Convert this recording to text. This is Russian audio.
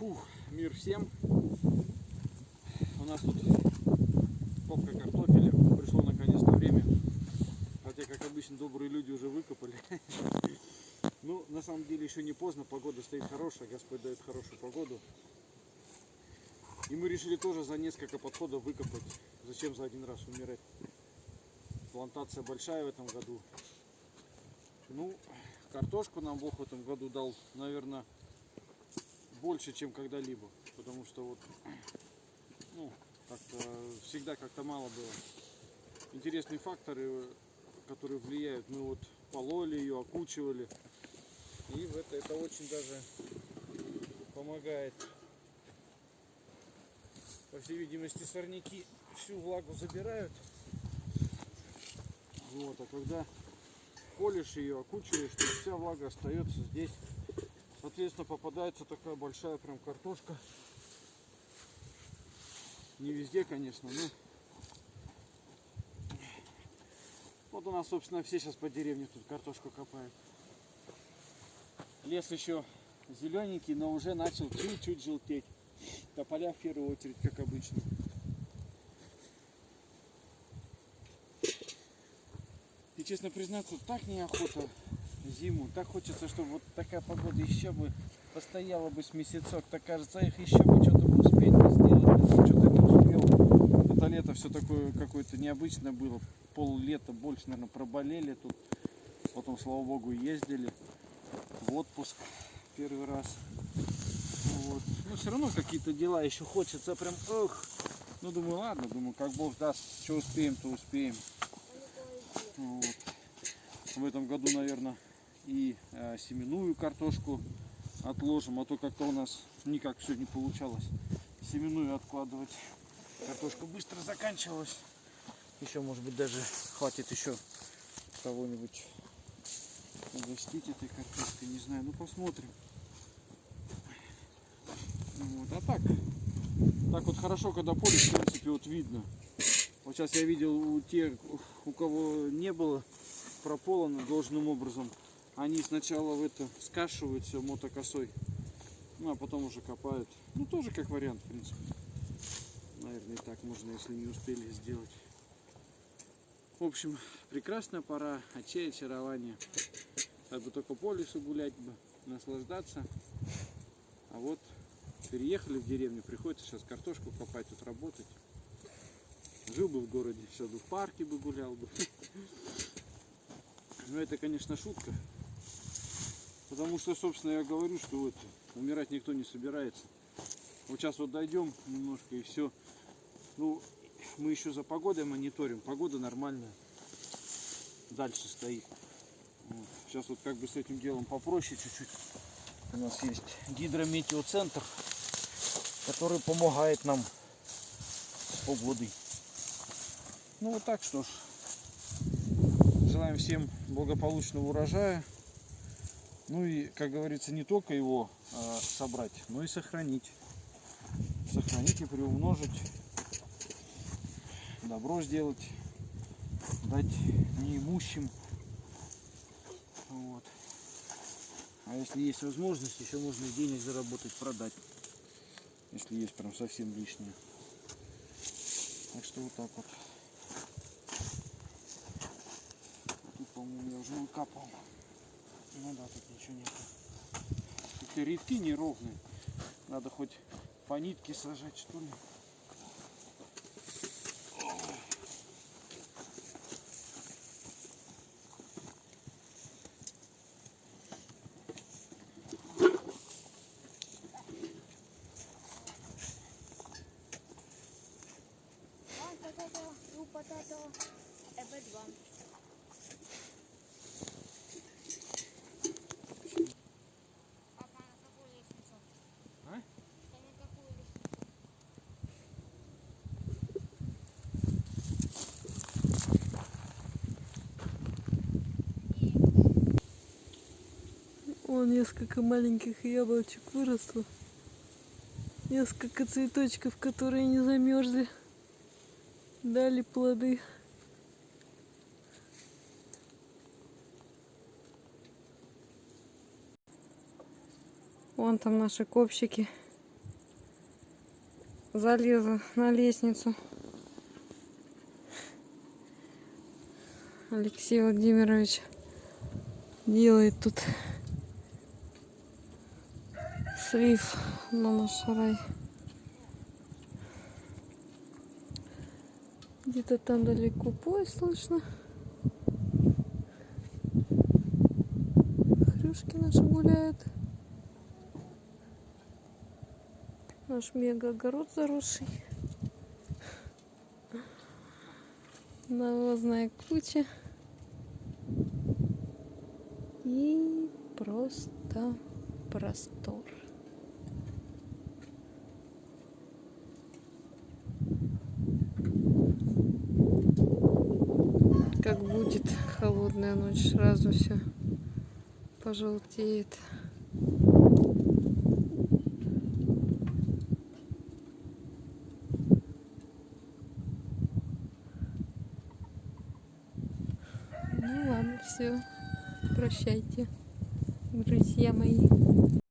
Фух, мир всем. У нас тут копка картофеля. Пришло наконец-то время. Хотя, как обычно, добрые люди уже выкопали. Ну, на самом деле, еще не поздно. Погода стоит хорошая. Господь дает хорошую погоду. И мы решили тоже за несколько подходов выкопать. Зачем за один раз умирать? Плантация большая в этом году. Ну, картошку нам Бог в этом году дал, наверное, больше, чем когда-либо. Потому что вот, ну, как-то всегда как-то мало было. Интересные факторы, которые влияют. Мы вот пололи ее, окучивали. И в это, это очень даже помогает. По всей видимости, сорняки всю влагу забирают. Вот, а когда полишь ее, окучиваешь, то вся влага остается здесь. Соответственно, попадается такая большая прям картошка. Не везде, конечно, но... Вот у нас, собственно, все сейчас по деревне тут картошку копают. Лес еще зелененький, но уже начал чуть-чуть желтеть. Тополя в первую очередь, как обычно. И честно признаться, так неохота зиму. Так хочется, чтобы вот такая погода еще бы постояла бы с месяцок. Так кажется, их еще бы что-то успеть сделать. Что-то не успел. Это лето все такое какое-то необычное было. Пол лета больше, наверное, проболели тут. Потом, слава богу, ездили в отпуск первый раз. Вот. Но все равно какие-то дела еще хочется прям, ох. Ну, думаю, ладно, думаю, как Бог даст, что успеем, то успеем. Вот. В этом году, наверное, и э, семенную картошку отложим, а то как-то у нас никак все не получалось семенную откладывать. Картошка быстро заканчивалась. Еще, может быть, даже хватит еще кого-нибудь угостить этой картошкой, не знаю, ну посмотрим. Вот, а так, так вот хорошо, когда поле, в принципе, вот видно. Вот сейчас я видел у тех, у кого не было прополано должным образом, они сначала в это скашивают все мотокосой, ну а потом уже копают. Ну тоже как вариант, в принципе. Наверное, и так можно, если не успели сделать. В общем, прекрасная пора, очей, очарование. Как бы только по лесу гулять бы, наслаждаться. А вот переехали в деревню, приходится сейчас картошку копать, тут работать. Жил бы в городе, сейчас бы в парке бы гулял бы. Но это, конечно, шутка. Потому что, собственно, я говорю, что вот умирать никто не собирается. Вот сейчас вот дойдем немножко и все. Ну, мы еще за погодой мониторим. Погода нормальная. Дальше стоит. Вот. Сейчас вот как бы с этим делом попроще чуть-чуть. У нас есть гидрометеоцентр, который помогает нам с погодой. Ну вот так что ж. Желаем всем благополучного урожая. Ну и, как говорится, не только его э, собрать, но и сохранить. Сохранить и приумножить. Добро сделать. Дать неимущим. Вот. А если есть возможность, еще можно денег заработать, продать. Если есть прям совсем лишнее. Так что вот так вот. Тут, по-моему, я уже выкапывал. Ну да, тут ничего нет. Тут редки неровные. Надо хоть по нитке сажать, что ли. Potato, two potato, a bad one. Папа, на какую лестницу? А? Да на какую лестницу? Вон несколько маленьких яблочек выросло. Несколько цветочков, которые не замерзли. Дали плоды. Вон там наши копчики. залезла на лестницу. Алексей Владимирович делает тут наш сарай. Где-то там далеко поезд слышно. Хрюшки наши гуляют. Наш мега-огород заросший. Навозная куча. И просто простор. Как будет холодная ночь, сразу все пожелтеет. Ну ладно, все. Прощайте, друзья мои.